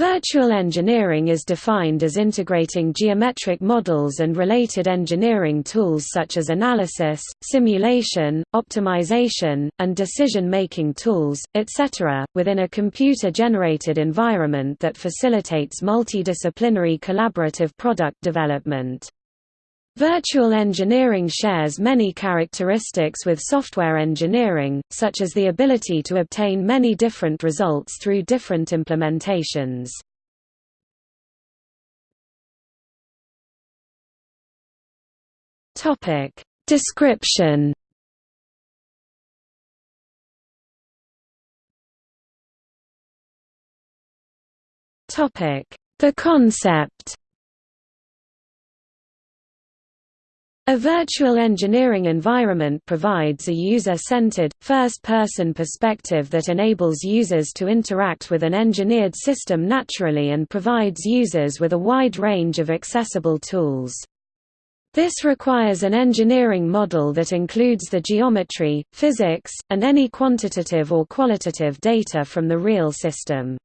Virtual engineering is defined as integrating geometric models and related engineering tools such as analysis, simulation, optimization, and decision-making tools, etc., within a computer-generated environment that facilitates multidisciplinary collaborative product development. Virtual engineering shares many characteristics with software engineering, such as the ability to obtain many different results through different implementations. Description The concept A virtual engineering environment provides a user-centered, first-person perspective that enables users to interact with an engineered system naturally and provides users with a wide range of accessible tools. This requires an engineering model that includes the geometry, physics, and any quantitative or qualitative data from the real system.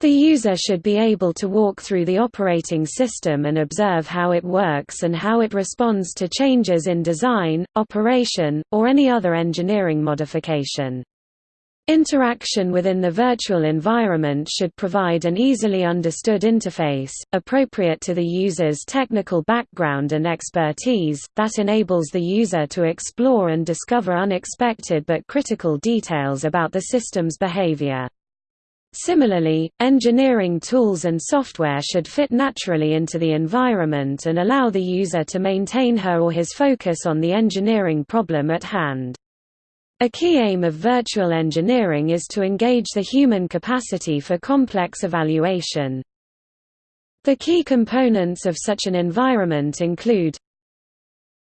The user should be able to walk through the operating system and observe how it works and how it responds to changes in design, operation, or any other engineering modification. Interaction within the virtual environment should provide an easily understood interface, appropriate to the user's technical background and expertise, that enables the user to explore and discover unexpected but critical details about the system's behavior. Similarly, engineering tools and software should fit naturally into the environment and allow the user to maintain her or his focus on the engineering problem at hand. A key aim of virtual engineering is to engage the human capacity for complex evaluation. The key components of such an environment include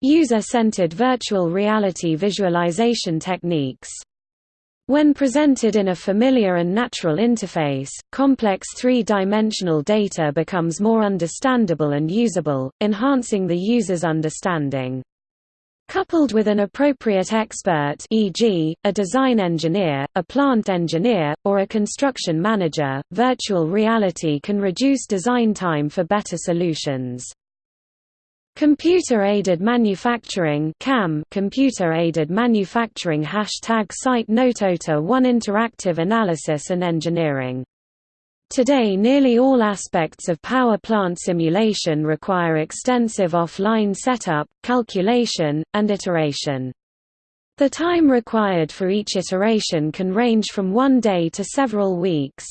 User-centered virtual reality visualization techniques when presented in a familiar and natural interface, complex three-dimensional data becomes more understandable and usable, enhancing the user's understanding. Coupled with an appropriate expert e.g., a design engineer, a plant engineer, or a construction manager, virtual reality can reduce design time for better solutions. Computer-aided manufacturing CAM Computer-aided manufacturing Hashtag site Notota 1 Interactive analysis and engineering Today nearly all aspects of power plant simulation require extensive offline setup, calculation, and iteration. The time required for each iteration can range from one day to several weeks.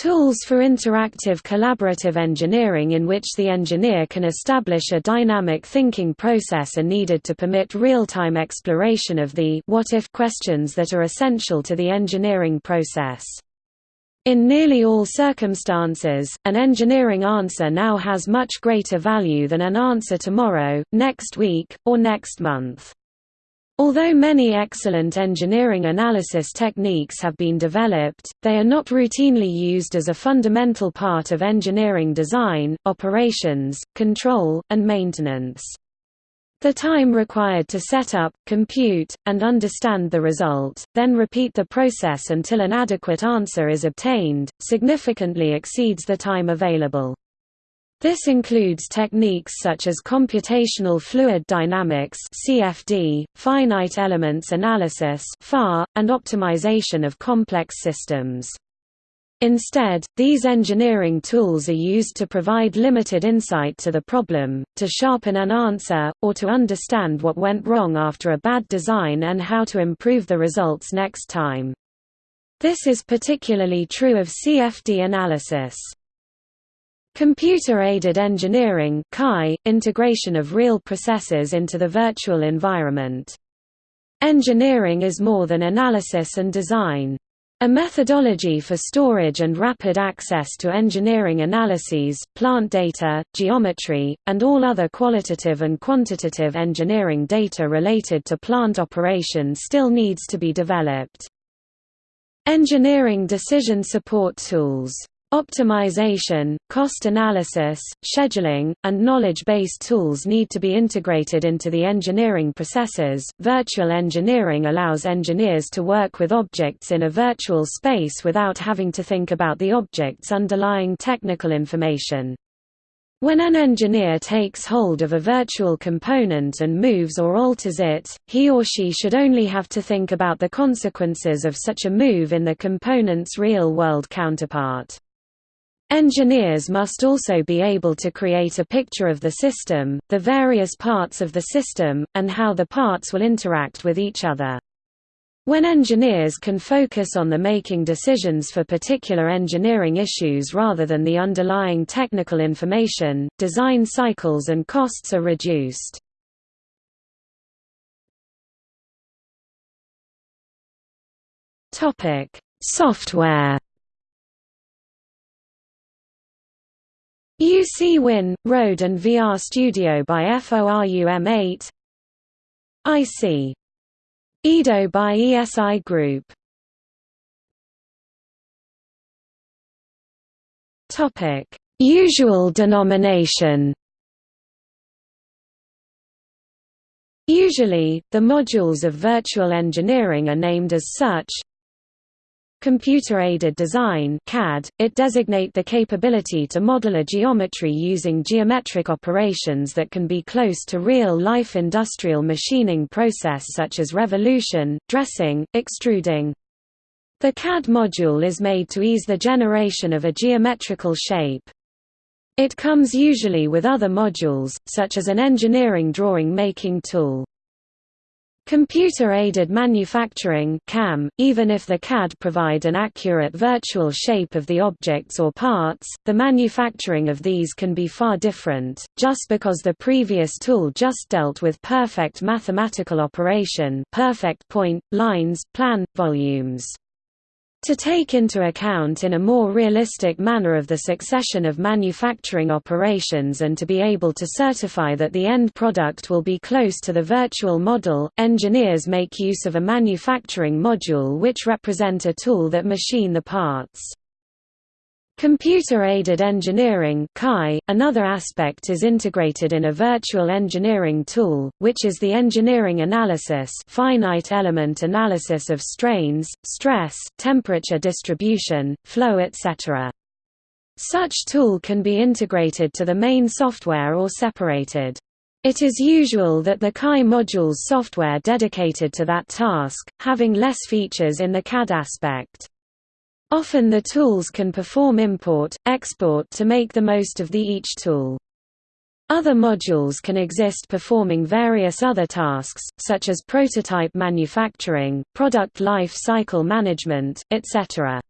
Tools for interactive collaborative engineering in which the engineer can establish a dynamic thinking process are needed to permit real-time exploration of the what-if questions that are essential to the engineering process. In nearly all circumstances, an engineering answer now has much greater value than an answer tomorrow, next week, or next month. Although many excellent engineering analysis techniques have been developed, they are not routinely used as a fundamental part of engineering design, operations, control, and maintenance. The time required to set up, compute, and understand the result, then repeat the process until an adequate answer is obtained, significantly exceeds the time available. This includes techniques such as computational fluid dynamics (CFD), finite elements analysis (FEA), and optimization of complex systems. Instead, these engineering tools are used to provide limited insight to the problem, to sharpen an answer, or to understand what went wrong after a bad design and how to improve the results next time. This is particularly true of CFD analysis. Computer-aided engineering integration of real processes into the virtual environment. Engineering is more than analysis and design. A methodology for storage and rapid access to engineering analyses, plant data, geometry, and all other qualitative and quantitative engineering data related to plant operation still needs to be developed. Engineering decision support tools Optimization, cost analysis, scheduling, and knowledge-based tools need to be integrated into the engineering processes. Virtual engineering allows engineers to work with objects in a virtual space without having to think about the object's underlying technical information. When an engineer takes hold of a virtual component and moves or alters it, he or she should only have to think about the consequences of such a move in the component's real-world counterpart. Engineers must also be able to create a picture of the system, the various parts of the system, and how the parts will interact with each other. When engineers can focus on the making decisions for particular engineering issues rather than the underlying technical information, design cycles and costs are reduced. Software UC Win, Road and VR Studio by FORUM8 IC. Edo by ESI Group. Usual denomination. Usually, the modules of virtual engineering are named as such, Computer-aided design CAD, it designate the capability to model a geometry using geometric operations that can be close to real-life industrial machining process such as revolution, dressing, extruding. The CAD module is made to ease the generation of a geometrical shape. It comes usually with other modules, such as an engineering drawing making tool. Computer-aided manufacturing CAM, even if the CAD provide an accurate virtual shape of the objects or parts, the manufacturing of these can be far different, just because the previous tool just dealt with perfect mathematical operation perfect point, lines, plan, volumes. To take into account in a more realistic manner of the succession of manufacturing operations and to be able to certify that the end product will be close to the virtual model, engineers make use of a manufacturing module which represent a tool that machine the parts. Computer-aided engineering another aspect is integrated in a virtual engineering tool, which is the engineering analysis finite element analysis of strains, stress, temperature distribution, flow etc. Such tool can be integrated to the main software or separated. It is usual that the CAE module's software dedicated to that task, having less features in the CAD aspect. Often the tools can perform import, export to make the most of the each tool. Other modules can exist performing various other tasks, such as prototype manufacturing, product life cycle management, etc.